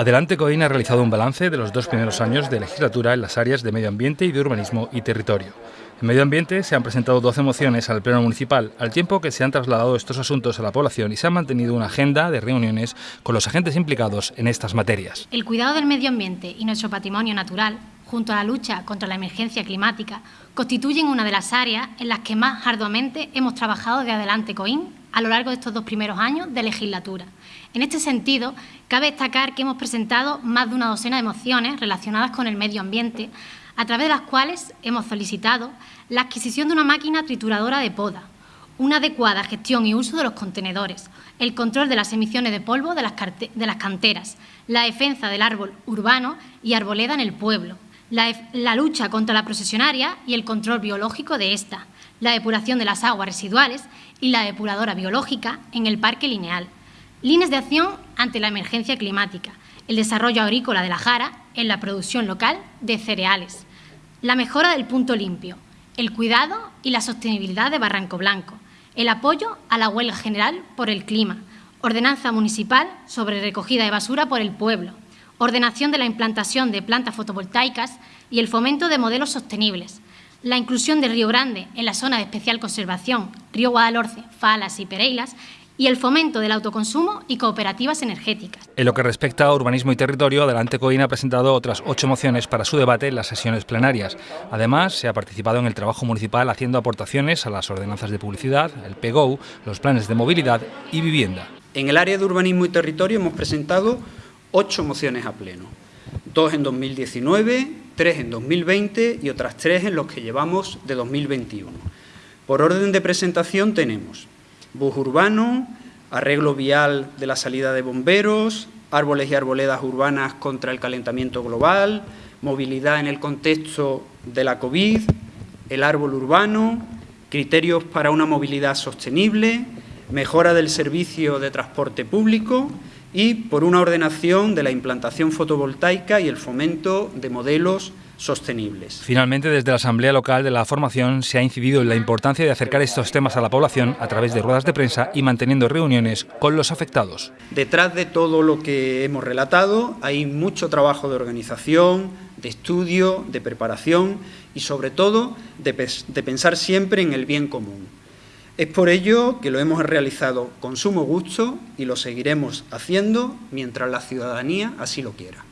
Adelante Coín ha realizado un balance de los dos primeros años de legislatura en las áreas de medio ambiente y de urbanismo y territorio. En medio ambiente se han presentado 12 mociones al Pleno Municipal, al tiempo que se han trasladado estos asuntos a la población y se ha mantenido una agenda de reuniones con los agentes implicados en estas materias. El cuidado del medio ambiente y nuestro patrimonio natural, junto a la lucha contra la emergencia climática, constituyen una de las áreas en las que más arduamente hemos trabajado de Adelante Coín a lo largo de estos dos primeros años de legislatura. En este sentido, cabe destacar que hemos presentado más de una docena de mociones relacionadas con el medio ambiente, a través de las cuales hemos solicitado la adquisición de una máquina trituradora de poda, una adecuada gestión y uso de los contenedores, el control de las emisiones de polvo de las canteras, la defensa del árbol urbano y arboleda en el pueblo, la, la lucha contra la procesionaria y el control biológico de esta, la depuración de las aguas residuales y la depuradora biológica en el Parque Lineal. Líneas de acción ante la emergencia climática, el desarrollo agrícola de la Jara en la producción local de cereales, la mejora del punto limpio, el cuidado y la sostenibilidad de Barranco Blanco, el apoyo a la huelga general por el clima, ordenanza municipal sobre recogida de basura por el pueblo, ordenación de la implantación de plantas fotovoltaicas y el fomento de modelos sostenibles, la inclusión de Río Grande en la zona de especial conservación, Río Guadalhorce, Falas y Pereilas, y el fomento del autoconsumo y cooperativas energéticas. En lo que respecta a urbanismo y territorio, Adelante Coín ha presentado otras ocho mociones para su debate en las sesiones plenarias. Además, se ha participado en el trabajo municipal haciendo aportaciones a las ordenanzas de publicidad, el PGO, los planes de movilidad y vivienda. En el área de urbanismo y territorio hemos presentado ocho mociones a pleno, dos en 2019, tres en 2020 y otras tres en los que llevamos de 2021. Por orden de presentación tenemos bus urbano, arreglo vial de la salida de bomberos, árboles y arboledas urbanas contra el calentamiento global, movilidad en el contexto de la COVID, el árbol urbano, criterios para una movilidad sostenible, mejora del servicio de transporte público y por una ordenación de la implantación fotovoltaica y el fomento de modelos sostenibles. Finalmente, desde la Asamblea Local de la Formación se ha incidido en la importancia de acercar estos temas a la población a través de ruedas de prensa y manteniendo reuniones con los afectados. Detrás de todo lo que hemos relatado hay mucho trabajo de organización, de estudio, de preparación y sobre todo de, de pensar siempre en el bien común. Es por ello que lo hemos realizado con sumo gusto y lo seguiremos haciendo mientras la ciudadanía así lo quiera.